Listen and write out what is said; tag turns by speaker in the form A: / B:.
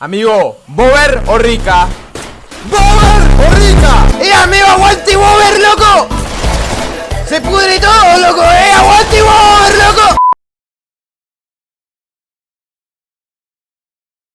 A: Amigo, ¿Bober o Rica? ¡Bober o Rica! ¡Eh, amigo, aguante Bober, loco! ¡Se pudre todo, loco! ¡Eh,